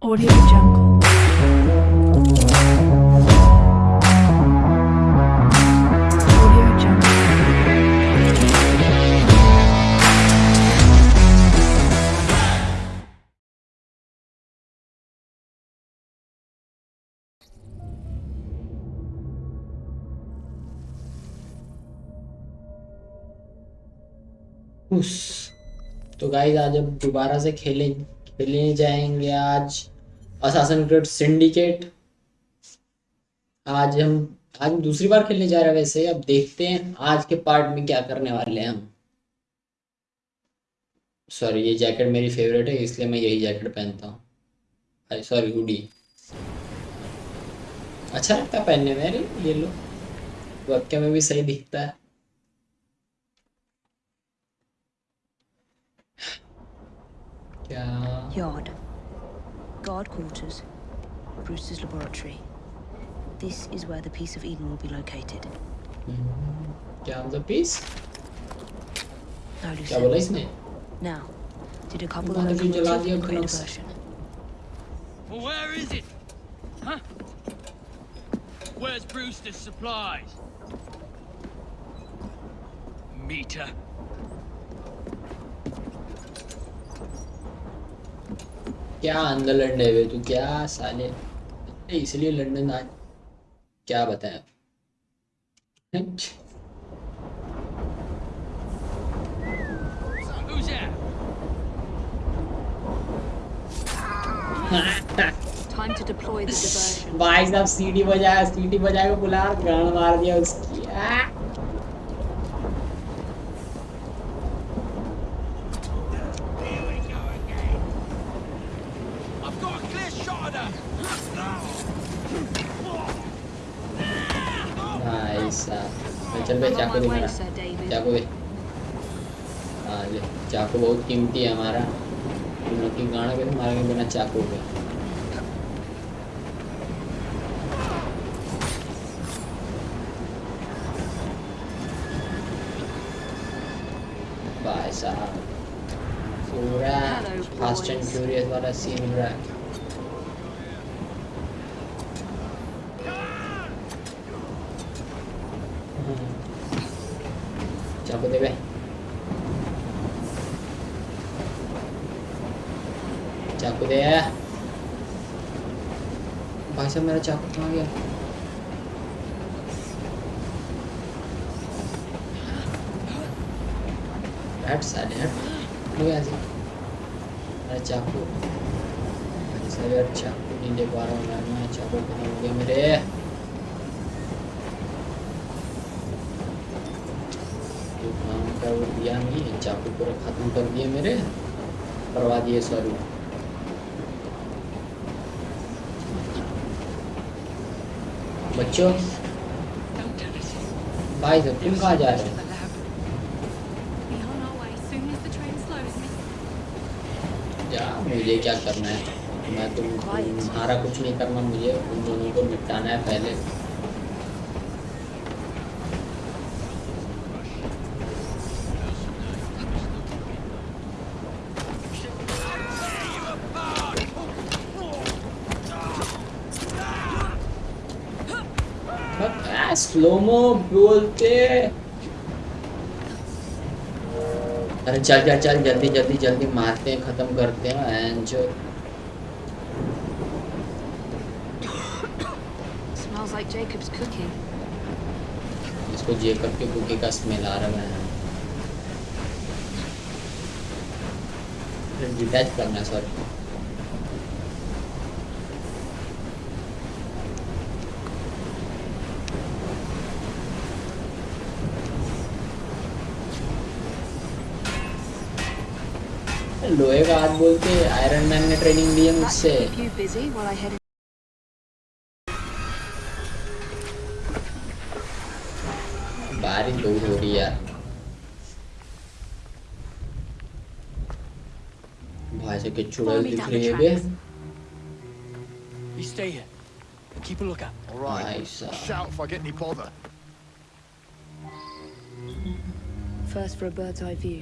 Audio तो guys आज हम दोबारा से खेलेंगे खेलने जाएँगे आज। असासन क्रिड सिंडिकेट आज हम आज हम दूसरी बार खेलने जा रहे हैं वैसे। अब देखते हैं आज के पार्ट में क्या करने वाले हैं हम। सॉरी ये जैकेट मेरी फेवरेट है, इसलिए मैं यही जैकेट पहनता हूँ। सॉरी हुडी अच्छा लगता है पहनने में, अरे, ये लो। वेबकैम में भी सही दिखता है। Yeah. Yard. Guard quarters. Brewster's laboratory. This is where the piece of Eden will be located. Down mm -hmm. the piece? No, Lucille. Now, did a couple of locomotives create a version? Well, where is it? Huh? Where's Brewster's supplies? Meter. क्या अंदर लड़ने वे तू क्या साले? इसलिए London आज क्या बताया? Time to deploy the diversion. भाई साहब सीटी बजाया सीटी बजा के बुला गान मार दिया उसकी। चाकू दे. चाकू दे। हाँ ले। चाकू बहुत कीमती है हमारा। तुम की गाना कैसे मारेंगे बिना चाकू के। भाई साहब। पूरा फास्ट एंड फ्यूरियस वाला सीन रहा है चाकू दे बे चाकू दे भाई साहब मेरा चाकू कहाँ गया हट साले हट लो यहाँ से रहा हूँ हो गया मेरे जो काम का वो दिया नहीं चाकू पूरा खत्म कर दिए मेरे करवा दिए सॉरी बच्चों. भाई सब तुम कहाँ जा रहे हो मुझे क्या करना है? मैं तुम तुम्हारा कुछ नहीं करना, मुझे उन दोनों को निपटाना है पहले। स्लोमो बोलते। अरे चल चल चल जल्दी जल्दी जल्दी मारते हैं खत्म करते हैं एंड जो. इसको जेकब के कुकी का स्मेल आ रहा है डिटैच करना सॉरी लोहे का हाथ बोलते आयरन मैन ने ट्रेनिंग दी है That मुझसे should keep you busy while I head in. बारिश बहुत हो रही है यार भाई से के चुड़ैल Follow me दिख down रही the है बे tracks. You stay here. Keep a lookout. All right. Nice, uh, Shout if I get any bother. First for a bird's eye view.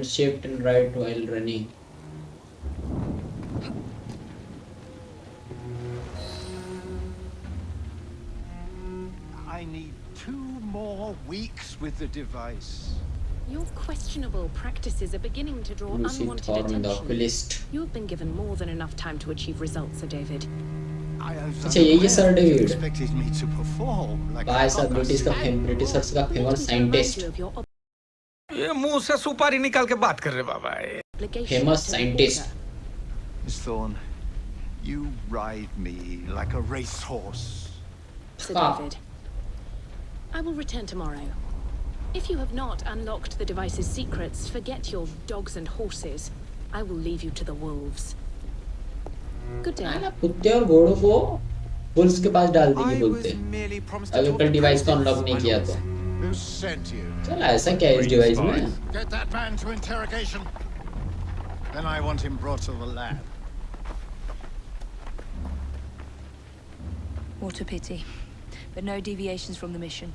क्या hold shift and right while running I need two more weeks with the device. Your questionable practices are beginning to draw Lucy unwanted Thorne the attention. oculist You have been given more than enough time to achieve results, Sir David. I was अच्छा, यही है unaware Sir that you David. expected me to perform like a भाई साहब goddess. British का fame Britishers का Let famous me remind scientist You of your ये मुँह से सुपारी निकाल के बात कर रहे बाबा ये. Miss Thorne, you ride me like a racehorse. Sir Ah. David. I will return tomorrow. If you have not unlocked the device's secrets, forget your dogs and horses. I will leave you to the wolves. Good day. ना कुत्ते और घोड़ों को bulls के पास डाल देंगे बोलते अगर कल डिवाइस को अनलॉक नहीं किया. तो Who sent you? Get that man to interrogation. Then I want him brought to the lab. What a pity. But no deviations from the mission.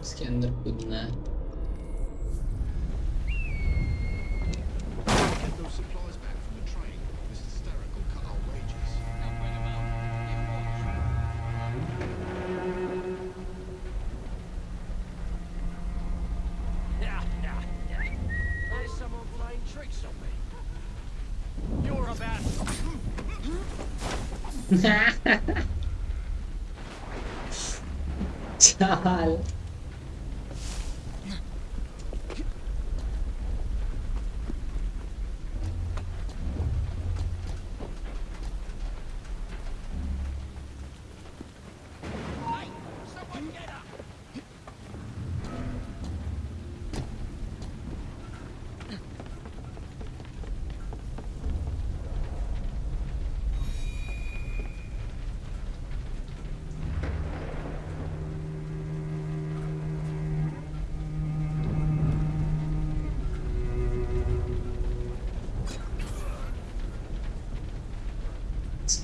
Iskender Kudner. Chal. Someone get up!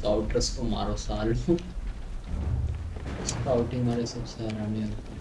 स्काउटर्स को मारो साल। Scouting वाले सबसे हरामी होते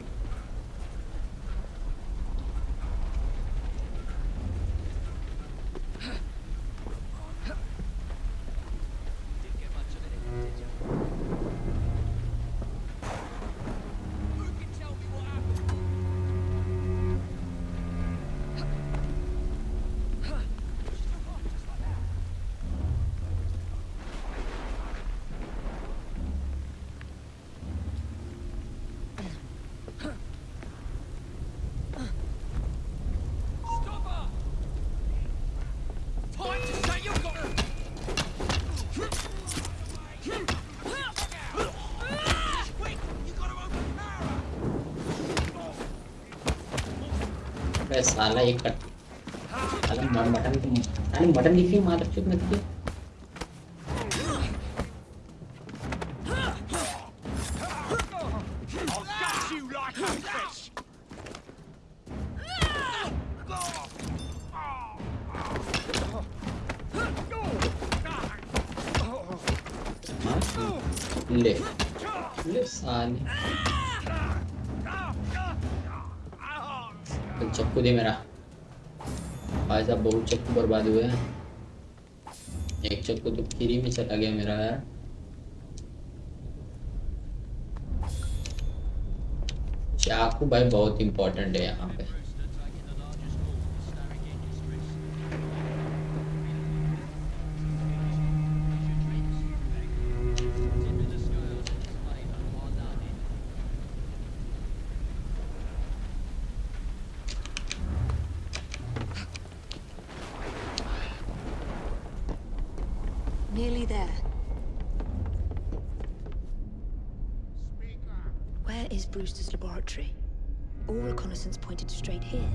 अबे साला ये कट साला मटन मटन साले मटन दिखी मार चुप मत की? ले। ले साले। चक्कू दे मेरा। भाई साहब, बहुत चक्कू बर्बाद हुए हैं। एक चक्कू तो फ्री में चला गया मेरा यार। चाकू भाई बहुत इंपॉर्टेंट है यहाँ पे। Nearly there. Where is Brewster's laboratory? All reconnaissance pointed straight here.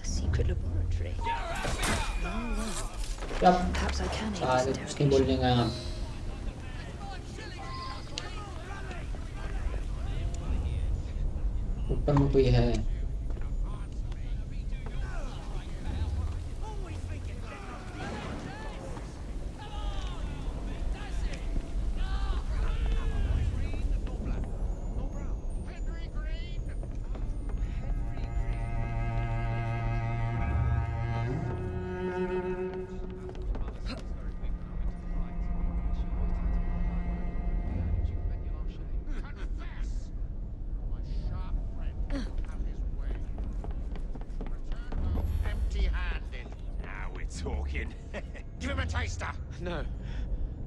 A secret laboratory. Yep. Oh, Perhaps I can aid this. ऊपर में कोई है? we're talking. Give him a taster. No.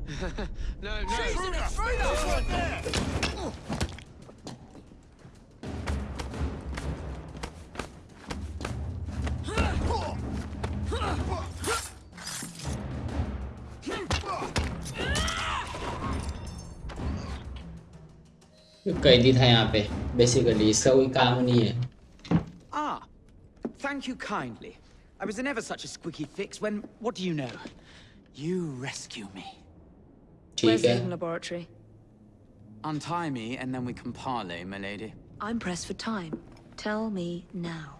no, no. ये कैदी था यहाँ पे बेसिकली इसका कोई काम नहीं है Ah, thank you kindly. I was in ever such a squeaky fix when, what do you know? You rescue me. ठीक Where's the है Eden laboratory? Untie me and then we can parley, my lady. I'm pressed for time. Tell me now.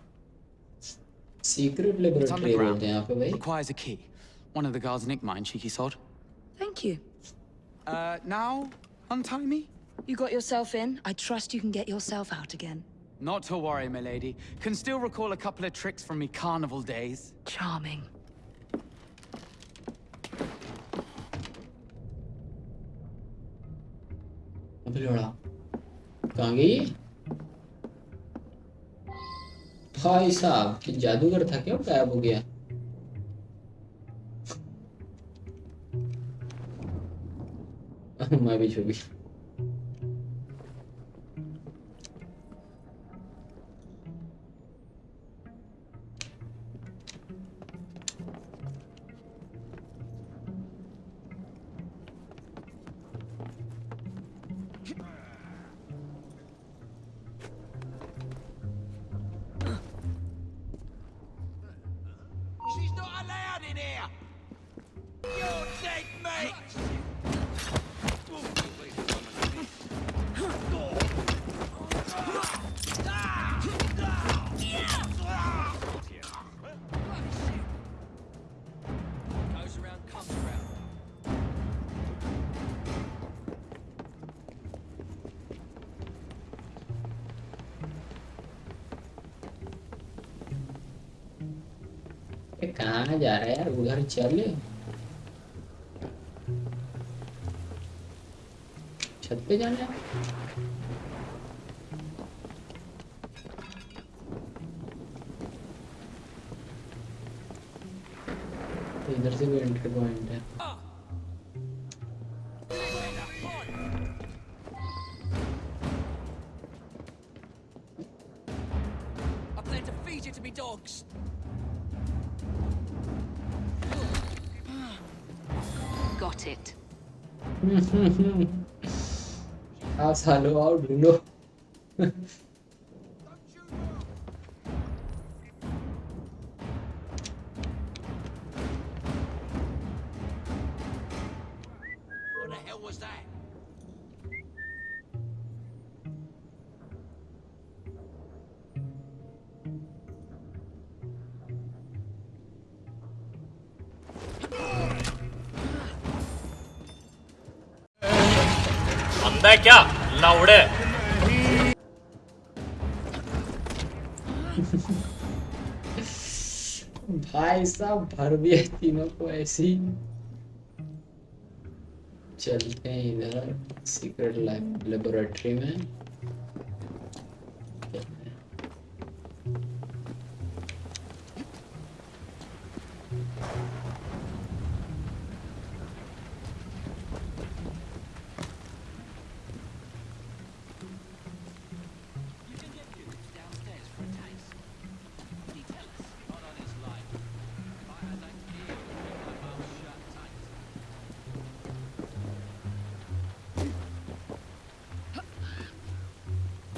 Secret It's laboratory underground. बोलते हैं यहाँ पे भाई Requires a key. One of the guards nicked mine, cheeky sod. Thank you. Uh, now, untie me? You got yourself in. I trust you can get yourself out again. Not to worry, my lady. Can still recall a couple of tricks from me carnival days. Charming. अबे लड़ा कहाँ गई भाई साहब कि जादूगर था क्या गायब हो गया मैं भी छुपी कहाँ जा रहा है यार? उधर चल छत पे जाना है? तो इधर से भी एंट्री पॉइंट है। xa nữa áo đứng nữa Thằng đây chưa? भाई साहब भर दिया तीनों को ऐसी चलते हैं इधर सीक्रेट लेबोरेटरी में।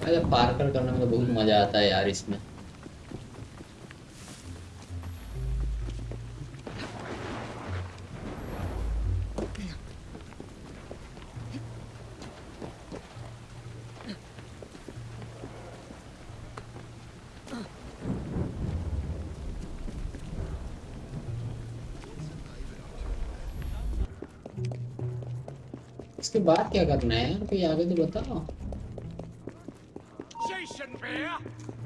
हाँ, अरे पार्कर करने में तो बहुत मज़ा आता है यार इसमें। इसके बाद क्या करना है? कोई आगे तो बताओ। She shouldn't be here.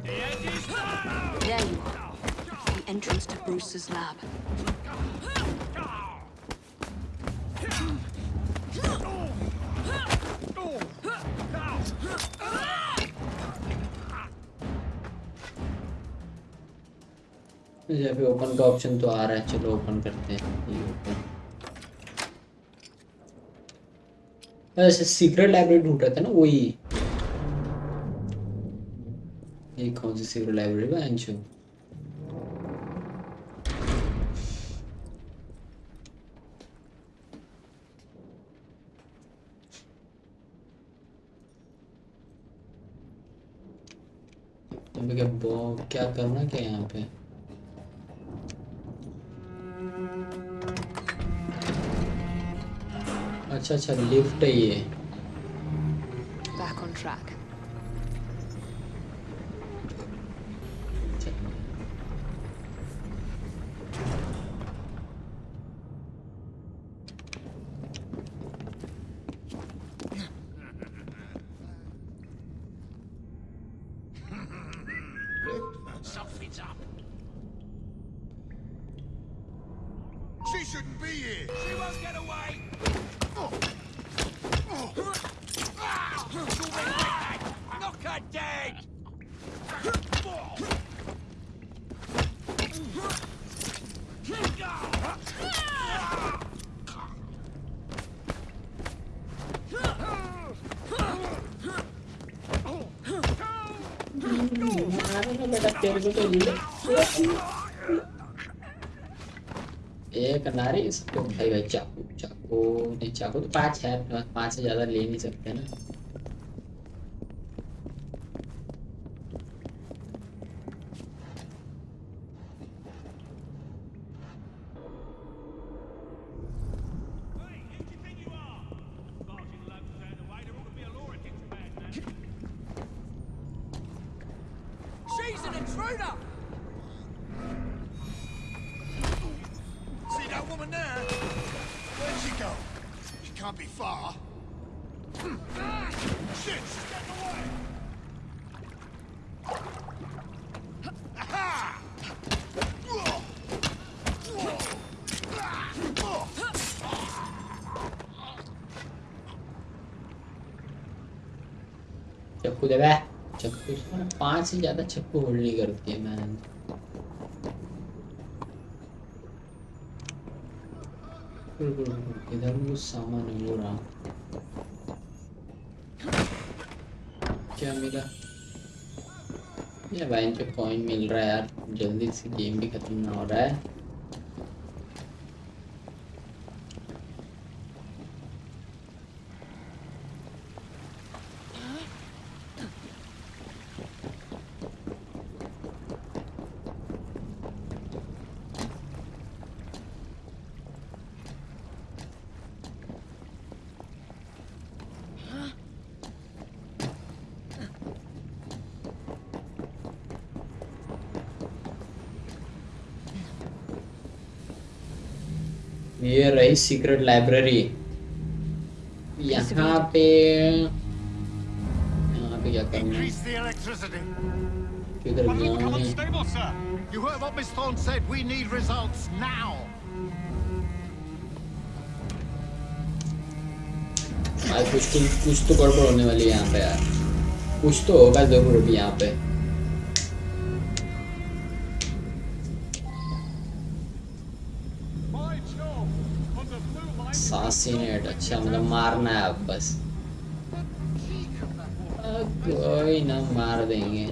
The end is. There you are. The entrance to Bruce's lab. Open का ऑप्शन तो आ रहा है चलो ओपन करते हैं ये ओपन ऐसे सीक्रेट लाइब्रेरी ढूंढ रहे थे ना वही सीक्रेट लाइब्रेरी है अंशु क्या करना क्या यहाँ पे? अच्छा अच्छा लिफ्ट है ये। Back on track. Dead. एक नारी इसको भाई भाई चाकू चाकू, नहीं, चाकू तो पाँच है, पाँच से ज़्यादा ले नहीं सकते ना See that woman there? Where'd she go? She can't be far. ah, shit, she's getting away! Aha! Çok bu be. पाँच से ज़्यादा छक्को होल्ड नहीं करती है रुको, इधर कुछ सामान हो वो रहा। क्या मिला? ये भाई इनके कॉइन मिल रहा है यार। जल्दी से गेम भी खत्म ना हो रहा है। रही सीक्रेट लाइब्रेरी यहाँ पे यहाँ पे क्या करना है Increase the electricity. किधर One of them गया come मैं unstable, sir. You heard what Miss Thorne said. We need results now. आज कुछ तो कुछ तो गड़बड़ होने वाली है यहाँ पे यार कुछ तो होगा ज़रूर अभी यहाँ पे blue अच्छा मतलब मारना है अब बस। कोई ना मार देंगे।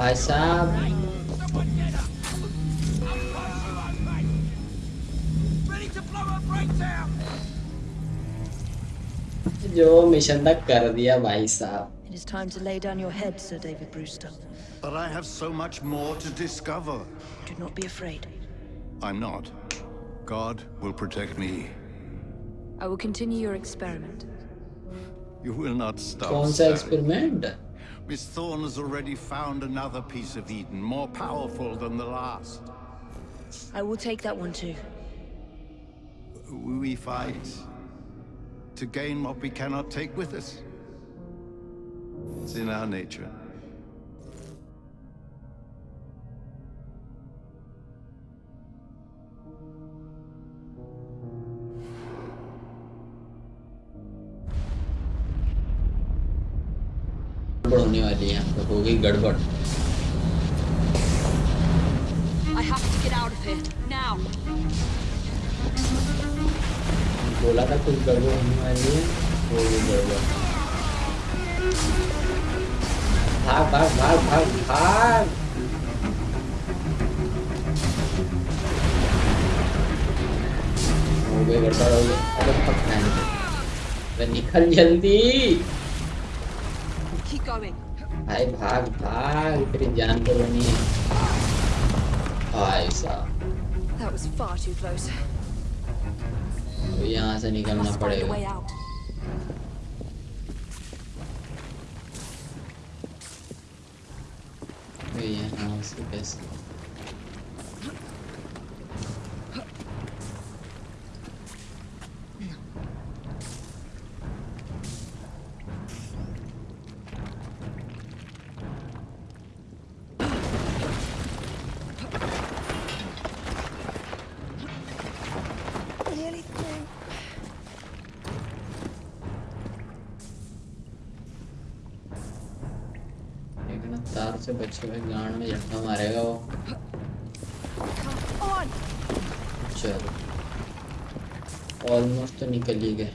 Vai sab. जो मिशन तक कर दिया भाई साहब It is time to lay down your head, Sir David Brewster. But I have so much more to discover. Do not be afraid. I'm not. God will protect me. I will continue your experiment. You will not stop. कौन सा experiment? Miss Thorne has already found another piece of Eden, more powerful than the last. I will take that one too. We fight to gain what we cannot take with us. It's in our nature. गड़बड़ होने वाली है। पे हो गई गड़बड़. बोला था कुछ गड़बड़ होने वाली है हो गई गड़बड़। भाग भाग भाग भाग भाग। हो गई गड़बड़ हो गई। अरे अरे निकल जल्दी। Keep going. भाई भाग भाग तेरी जान को बनी है भाई साहब That was far too close. तो यहाँ से निकलना Must find a way पड़ेगा out. तो यहाँ से कैसे से बचे हुए गांड में झटका मारेगा वो। चलो। ऑलमोस्ट तो निकल ही गए।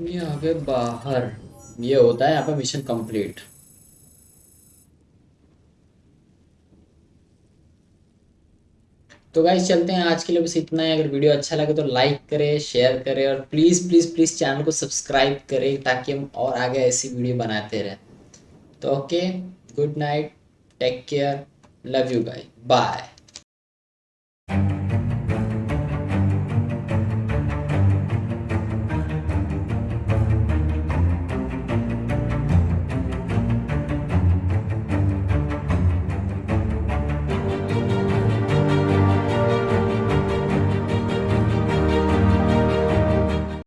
ये आगे बाहर। ये होता है यहाँ पे मिशन कंप्लीट तो गाइस चलते हैं। आज के लिए बस इतना ही। अगर वीडियो अच्छा लगे तो लाइक करें शेयर करें और प्लीज़ प्लीज़ प्लीज़ चैनल को सब्सक्राइब करें ताकि हम और आगे ऐसी वीडियो बनाते रहें। तो okay good night take care love you guy bye